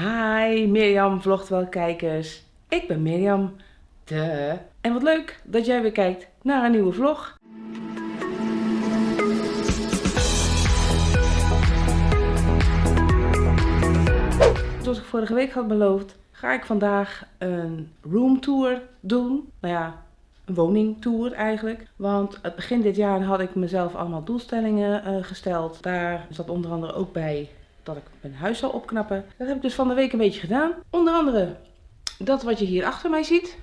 Hi Mirjam Vlogt kijkers. Ik ben Mirjam. De. En wat leuk dat jij weer kijkt naar een nieuwe vlog. Zoals ik vorige week had beloofd, ga ik vandaag een roomtour doen. Nou ja, een woningtour eigenlijk. Want het begin dit jaar had ik mezelf allemaal doelstellingen uh, gesteld. Daar zat onder andere ook bij dat ik mijn huis zou opknappen. Dat heb ik dus van de week een beetje gedaan. Onder andere dat wat je hier achter mij ziet.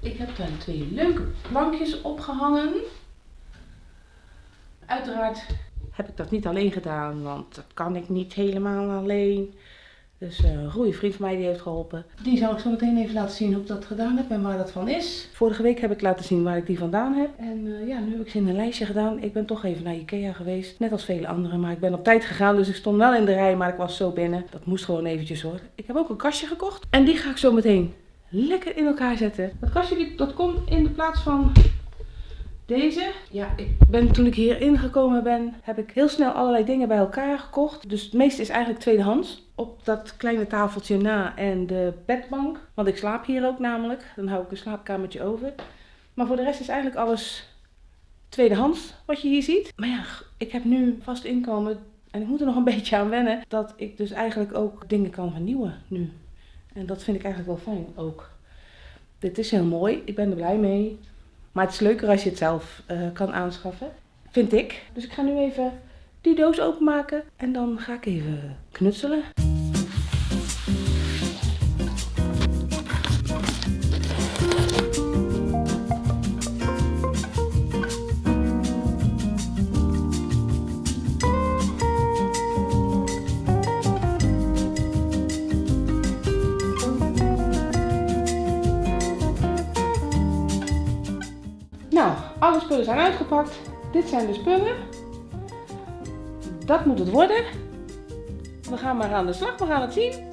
Ik heb daar twee leuke plankjes opgehangen. Uiteraard heb ik dat niet alleen gedaan, want dat kan ik niet helemaal alleen. Dus uh, een goede vriend van mij die heeft geholpen. Die zal ik zo meteen even laten zien hoe ik dat gedaan heb en waar dat van is. Vorige week heb ik laten zien waar ik die vandaan heb. En uh, ja, nu heb ik ze in een lijstje gedaan. Ik ben toch even naar Ikea geweest. Net als vele anderen. Maar ik ben op tijd gegaan. Dus ik stond wel in de rij. Maar ik was zo binnen. Dat moest gewoon eventjes hoor. Ik heb ook een kastje gekocht. En die ga ik zo meteen lekker in elkaar zetten. Dat kastje dat komt in de plaats van deze, ja, ik ben, toen ik hier ingekomen ben, heb ik heel snel allerlei dingen bij elkaar gekocht. Dus het meeste is eigenlijk tweedehands. Op dat kleine tafeltje na en de bedbank. Want ik slaap hier ook namelijk. Dan hou ik een slaapkamertje over. Maar voor de rest is eigenlijk alles tweedehands wat je hier ziet. Maar ja, ik heb nu vast inkomen en ik moet er nog een beetje aan wennen. Dat ik dus eigenlijk ook dingen kan vernieuwen nu. En dat vind ik eigenlijk wel fijn ook. Dit is heel mooi. Ik ben er blij mee. Maar het is leuker als je het zelf uh, kan aanschaffen. Vind ik. Dus ik ga nu even die doos openmaken. En dan ga ik even knutselen. Spullen zijn uitgepakt. Dit zijn de spullen. Dat moet het worden. We gaan maar aan de slag, we gaan het zien.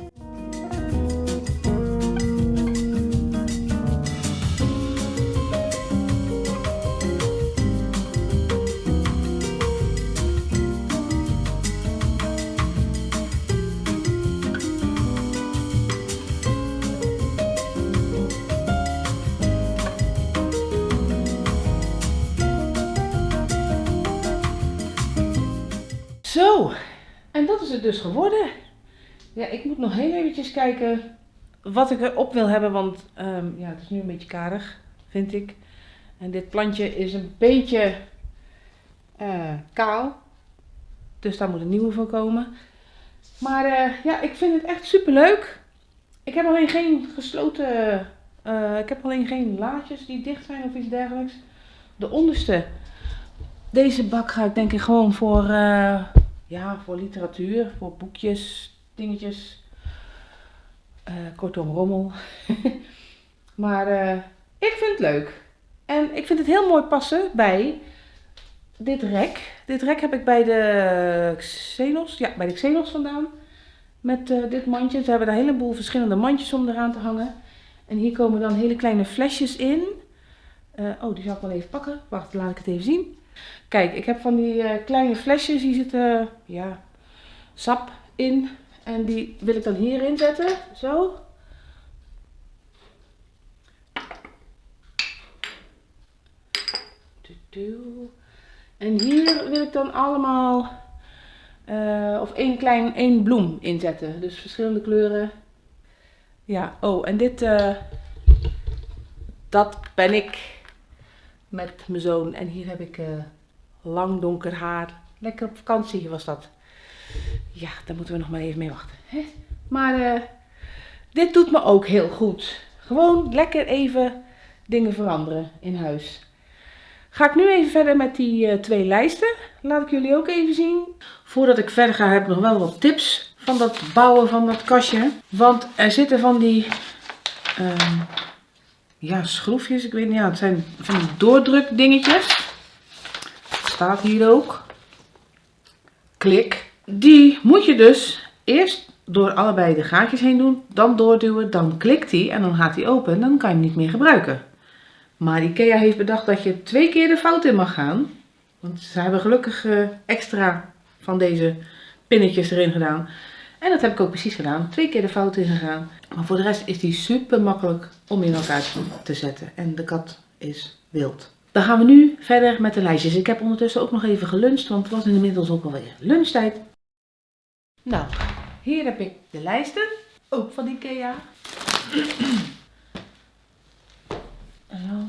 Het dus geworden. Ja, ik moet nog heel eventjes kijken wat ik erop wil hebben, want um, ja, het is nu een beetje karig, vind ik. En dit plantje is een beetje uh, kaal, dus daar moet een nieuwe voor komen. Maar uh, ja, ik vind het echt super leuk. Ik heb alleen geen gesloten, uh, ik heb alleen geen laadjes die dicht zijn of iets dergelijks. De onderste, deze bak ga ik denk ik gewoon voor ja, voor literatuur, voor boekjes, dingetjes. Uh, kortom, rommel. maar uh, ik vind het leuk. En ik vind het heel mooi passen bij dit rek. Dit rek heb ik bij de Xenos, ja, bij de Xenos vandaan. Met uh, dit mandje. Ze hebben daar een heleboel verschillende mandjes om eraan te hangen. En hier komen dan hele kleine flesjes in. oh, die zal ik wel even pakken. Wacht, laat ik het even zien. Kijk, ik heb van die uh, kleine flesjes, hier zit uh, ja, sap in. En die wil ik dan hierin zetten, zo. En hier wil ik dan allemaal, uh, of één klein, één bloem inzetten. Dus verschillende kleuren. Ja, oh, en dit, dat ben ik met mijn zoon. En hier heb ik lang donker haar. Lekker op vakantie was dat. Ja, daar moeten we nog maar even mee wachten. Hè? Maar uh, dit doet me ook heel goed. Gewoon lekker even dingen veranderen in huis. Ga ik nu even verder met die uh, twee lijsten. Laat ik jullie ook even zien. Voordat ik verder ga heb ik nog wel wat tips van dat bouwen van dat kastje. Want er zitten van die uh, ja, schroefjes. Ik weet niet, ja, het zijn van die doordruk dingetjes staat hier ook. Klik. Die moet je dus eerst door allebei de gaatjes heen doen, dan doorduwen, dan klikt hij en dan gaat hij open en dan kan je hem niet meer gebruiken. Maar Ikea heeft bedacht dat je twee keer de fout in mag gaan. Want ze hebben gelukkig uh, extra van deze pinnetjes erin gedaan. En dat heb ik ook precies gedaan. Twee keer de fout in gegaan. Maar voor de rest is die super makkelijk om in elkaar te zetten. En de kat is wild. Dan gaan we nu verder met de lijstjes. Ik heb ondertussen ook nog even geluncht, want het was inmiddels ook alweer lunchtijd. Nou, hier heb ik de lijsten. Ook van Ikea. Zo.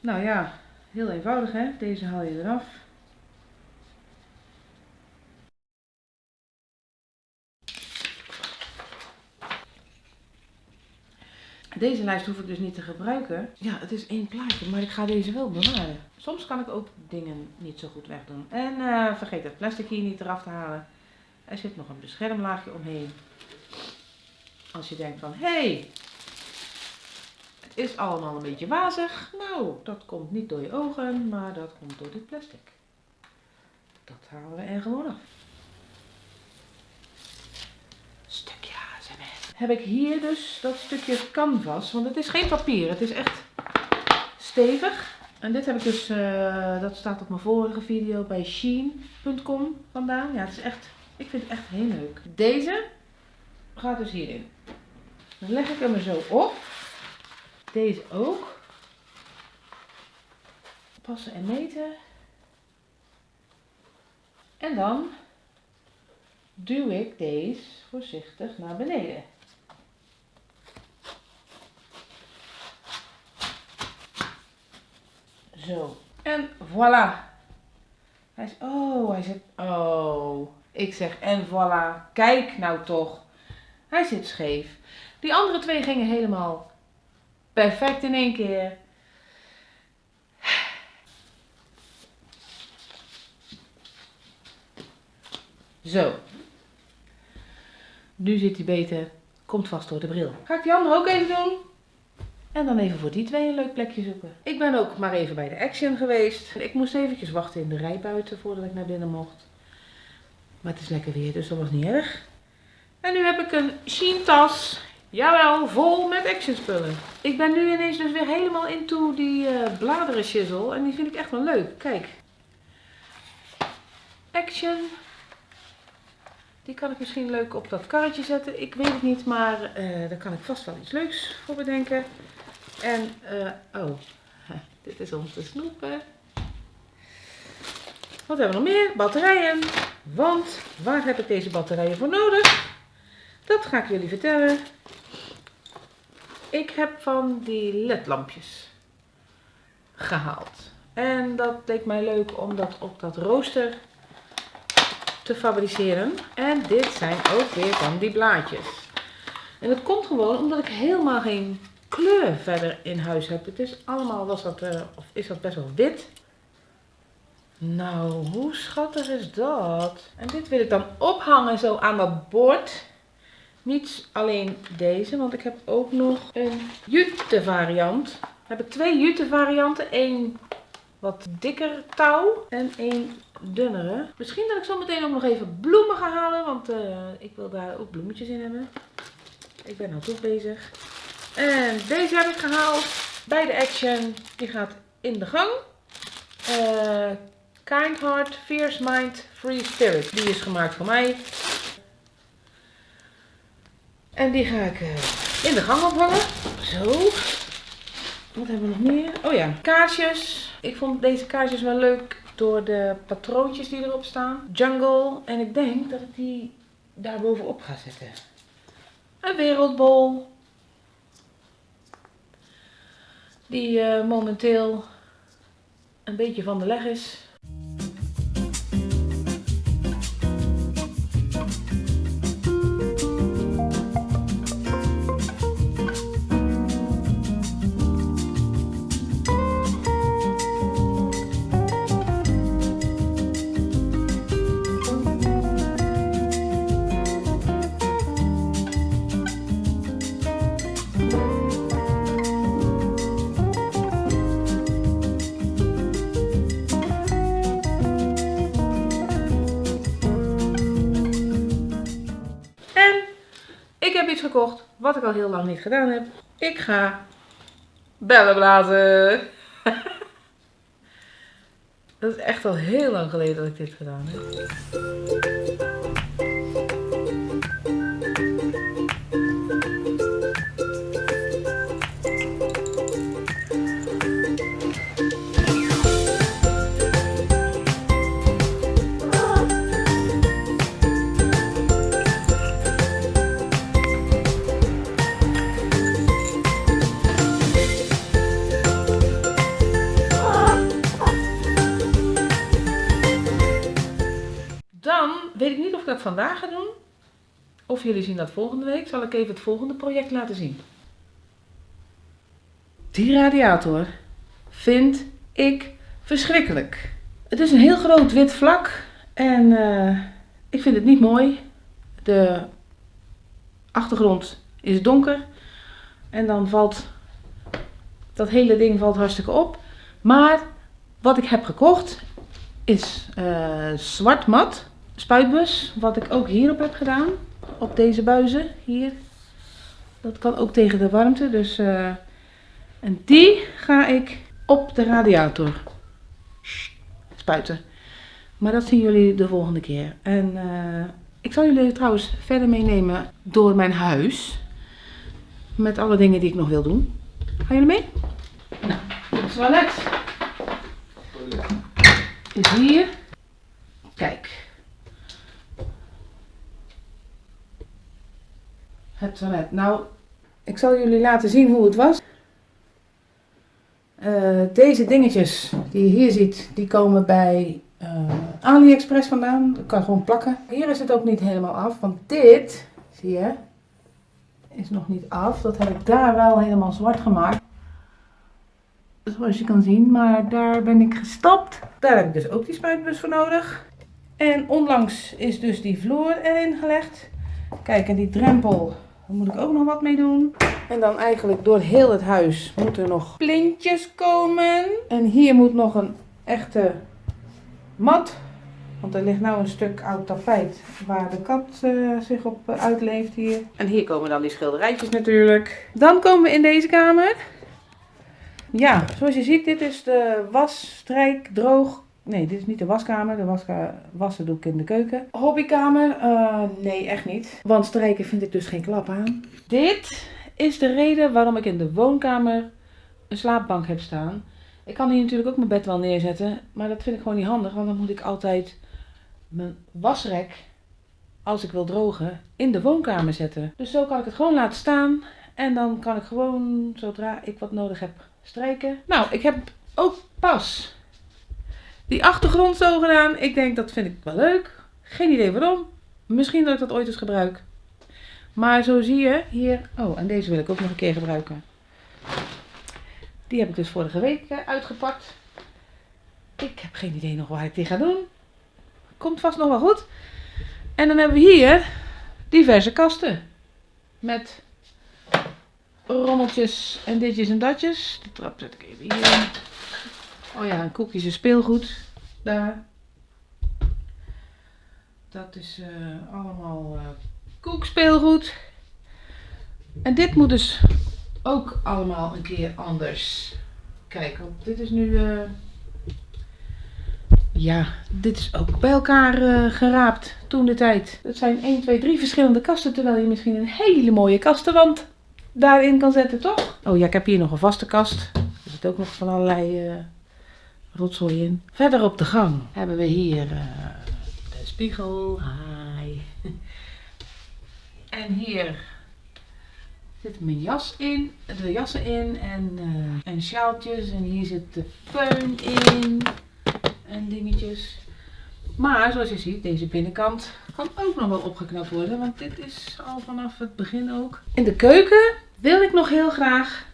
Nou ja, heel eenvoudig hè. Deze haal je eraf. Deze lijst hoef ik dus niet te gebruiken. Ja, het is één plaatje, maar ik ga deze wel bewaren. Soms kan ik ook dingen niet zo goed wegdoen. En uh, vergeet het plastic hier niet eraf te halen. Er zit nog een beschermlaagje omheen. Als je denkt van, hé, hey, is allemaal een beetje wazig. Nou, dat komt niet door je ogen, maar dat komt door dit plastic. Dat halen we er gewoon af. Stukje ASMR. Heb ik hier dus dat stukje canvas, want het is geen papier, het is echt stevig. En dit heb ik dus, uh, dat staat op mijn vorige video bij sheen.com vandaan. Ja, het is echt, ik vind het echt heel leuk. Deze gaat dus hierin. Dan leg ik hem er zo op. Deze ook. Passen en meten. En dan duw ik deze voorzichtig naar beneden. Zo. En voilà. Hij is, oh, hij zit, oh. Ik zeg, en voilà. Kijk nou toch. Hij zit scheef. Die andere twee gingen helemaal perfect in één keer. Zo. Nu zit hij beter. Komt vast door de bril. Ga ik die andere ook even doen? En dan even voor die twee een leuk plekje zoeken. Ik ben ook maar even bij de Action geweest. Ik moest eventjes wachten in de rij buiten voordat ik naar binnen mocht. Maar het is lekker weer, dus dat was niet erg. En nu heb ik een Shein tas. Jawel, vol met action spullen. Ik ben nu ineens dus weer helemaal into die uh, bladeren shizzle. En die vind ik echt wel leuk. Kijk. Action. Die kan ik misschien leuk op dat karretje zetten. Ik weet het niet, maar uh, daar kan ik vast wel iets leuks voor bedenken. En, uh, oh, dit is om te snoepen. Wat hebben we nog meer? Batterijen. Want waar heb ik deze batterijen voor nodig? Dat ga ik jullie vertellen. Ik heb van die ledlampjes gehaald. En dat leek mij leuk om dat op dat rooster te fabriceren. En dit zijn ook weer van die blaadjes. En dat komt gewoon omdat ik helemaal geen kleur verder in huis heb. Het is allemaal, was dat, uh, of is dat best wel wit. Nou, hoe schattig is dat? En dit wil ik dan ophangen zo aan dat bord. Niet alleen deze, want ik heb ook nog een jute variant. Dan heb twee jute varianten. Eén wat dikker touw en één dunnere. Misschien dat ik zo meteen ook nog even bloemen ga halen, want uh, ik wil daar ook bloemetjes in hebben. Ik ben nou toch bezig. En deze heb ik gehaald bij de Action. Die gaat in de gang. Uh, kind Heart, Fierce Mind, Free Spirit. Die is gemaakt voor mij. En die ga ik uh, in de gang ophangen. Zo. Wat hebben we nog meer? Oh ja, kaarsjes. Ik vond deze kaarsjes wel leuk door de patroontjes die erop staan. Jungle. En ik denk dat ik die daar bovenop ga zetten. Een wereldbol. Die uh, momenteel een beetje van de leg is. Gekocht, wat ik al heel lang niet gedaan heb. Ik ga bellen blazen. Dat is echt al heel lang geleden dat ik dit gedaan heb. Vandaag ga doen. Of jullie zien dat volgende week. Zal ik even het volgende project laten zien. Die radiator vind ik verschrikkelijk. Het is een heel groot wit vlak. En eh, ik vind het niet mooi. De achtergrond is donker. En dan valt dat hele ding valt hartstikke op. Maar wat ik heb gekocht is eh, zwart mat spuitbus, wat ik ook hierop heb gedaan. Op deze buizen, hier. Dat kan ook tegen de warmte, dus... eh, en die ga ik op de radiator spuiten. Maar dat zien jullie de volgende keer. En eh, ik zal jullie trouwens verder meenemen door mijn huis. Met alle dingen die ik nog wil doen. Gaan jullie mee? Nou, het toilet is hier. Kijk. Het toilet. Nou, ik zal jullie laten zien hoe het was. Eh, deze dingetjes die je hier ziet, die komen bij eh, AliExpress vandaan. Dat kan gewoon plakken. Hier is het ook niet helemaal af, want dit, zie je, is nog niet af. Dat heb ik daar wel helemaal zwart gemaakt. Zoals je kan zien, maar daar ben ik gestopt. Daar heb ik dus ook die spuitbus voor nodig. En onlangs is dus die vloer erin gelegd. Kijk, en die drempel, daar moet ik ook nog wat mee doen. En dan eigenlijk door heel het huis moeten er nog plintjes komen. En hier moet nog een echte mat. Want er ligt nou een stuk oud tapijt waar de kat eh, zich op eh, uitleeft hier. En hier komen dan die schilderijtjes natuurlijk. Dan komen we in deze kamer. Ja, zoals je ziet, dit is de was, strijk, droog. Nee, dit is niet de waskamer. De waska wassen doe ik in de keuken. Hobbykamer? Eh, nee, echt niet. Want strijken vind ik dus geen klap aan. Dit is de reden waarom ik in de woonkamer een slaapbank heb staan. Ik kan hier natuurlijk ook mijn bed wel neerzetten. Maar dat vind ik gewoon niet handig. Want dan moet ik altijd mijn wasrek, als ik wil drogen, in de woonkamer zetten. Dus zo kan ik het gewoon laten staan. En dan kan ik gewoon, zodra ik wat nodig heb, strijken. Nou, ik heb ook pas die achtergrond zo gedaan. Ik denk, dat vind ik wel leuk. Geen idee waarom. Misschien dat ik dat ooit eens gebruik. Maar zo zie je hier... Oh, en deze wil ik ook nog een keer gebruiken. Die heb ik dus vorige week eh, uitgepakt. Ik heb geen idee nog waar ik die ga doen. Komt vast nog wel goed. En dan hebben we hier diverse kasten. Met rommeltjes en ditjes en datjes. De trap zet ik even hier. Oh ja, een koekjes en speelgoed. Daar. Dat is eh, allemaal eh koekspeelgoed. En dit moet dus ook allemaal een keer anders. Kijk, dit is nu... eh, ja, dit is ook bij elkaar geraapt toen de tijd. Het zijn 1, 2, 3 verschillende kasten, terwijl je misschien een hele mooie kastenwand daarin kan zetten, toch? Oh ja, ik heb hier nog een vaste kast. Er zit ook nog van allerlei rotzooi in. Verder op de gang hebben we hier eh, de spiegel. Hi. En hier zit mijn jas in, de jassen in en, eh, en sjaaltjes. En hier zit de föhn in en dingetjes. Maar zoals je ziet, deze binnenkant kan ook nog wel opgeknapt worden. Want dit is al vanaf het begin ook. In de keuken wil ik nog heel graag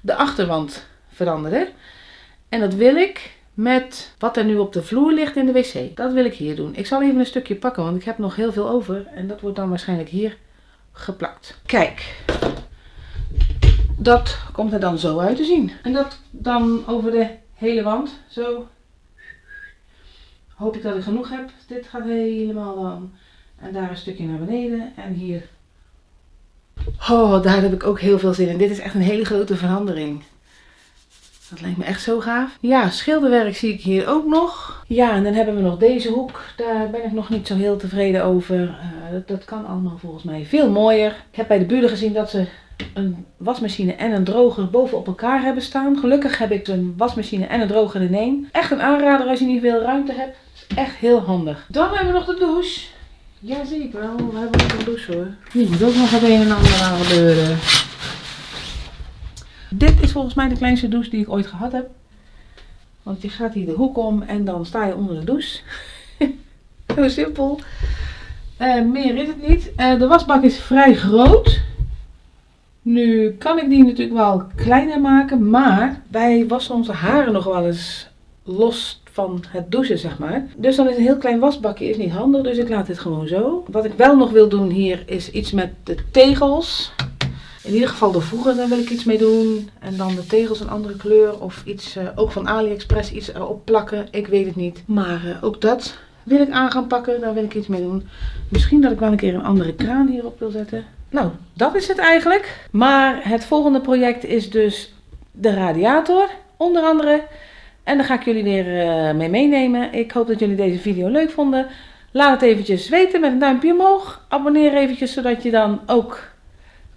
de achterwand veranderen. En dat wil ik met wat er nu op de vloer ligt in de wc. Dat wil ik hier doen. Ik zal even een stukje pakken, want ik heb nog heel veel over. En dat wordt dan waarschijnlijk hier geplakt. Kijk. Dat komt er dan zo uit te zien. En dat dan over de hele wand. Zo. Hoop ik dat ik genoeg heb. Dit gaat helemaal dan. En daar een stukje naar beneden. En hier. Oh, daar heb ik ook heel veel zin in. Dit is echt een hele grote verandering. Dat lijkt me echt zo gaaf. Ja, schilderwerk zie ik hier ook nog. Ja, en dan hebben we nog deze hoek. Daar ben ik nog niet zo heel tevreden over. Uh, dat, dat kan allemaal volgens mij veel mooier. Ik heb bij de buren gezien dat ze een wasmachine en een droger boven op elkaar hebben staan. Gelukkig heb ik een wasmachine en een droger in één. Echt een aanrader als je niet veel ruimte hebt. Is echt heel handig. Dan hebben we nog de douche. Ja, zie ik wel. We hebben nog een douche hoor. Hier moet ook nog het een en ander aan gebeuren. Dit is volgens mij de kleinste douche die ik ooit gehad heb. Want je gaat hier de hoek om en dan sta je onder de douche. Zo simpel. Uh, meer is het niet. Uh, de wasbak is vrij groot. Nu kan ik die natuurlijk wel kleiner maken, maar wij wassen onze haren nog wel eens los van het douchen, zeg maar. Dus dan is een heel klein wasbakje is niet handig, dus ik laat dit gewoon zo. Wat ik wel nog wil doen hier is iets met de tegels. In ieder geval de voegen, daar wil ik iets mee doen. En dan de tegels een andere kleur of iets, uh, ook van AliExpress, iets erop plakken. Ik weet het niet. Maar uh, ook dat wil ik aan gaan pakken, daar wil ik iets mee doen. Misschien dat ik wel een keer een andere kraan hierop wil zetten. Nou, dat is het eigenlijk. Maar het volgende project is dus de radiator, onder andere. En daar ga ik jullie weer uh, mee meenemen. Ik hoop dat jullie deze video leuk vonden. Laat het eventjes weten met een duimpje omhoog. Abonneer eventjes, zodat je dan ook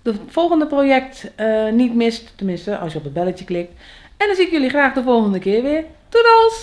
het volgende project uh, niet mist. Tenminste, als je op het belletje klikt. En dan zie ik jullie graag de volgende keer weer. Doedels!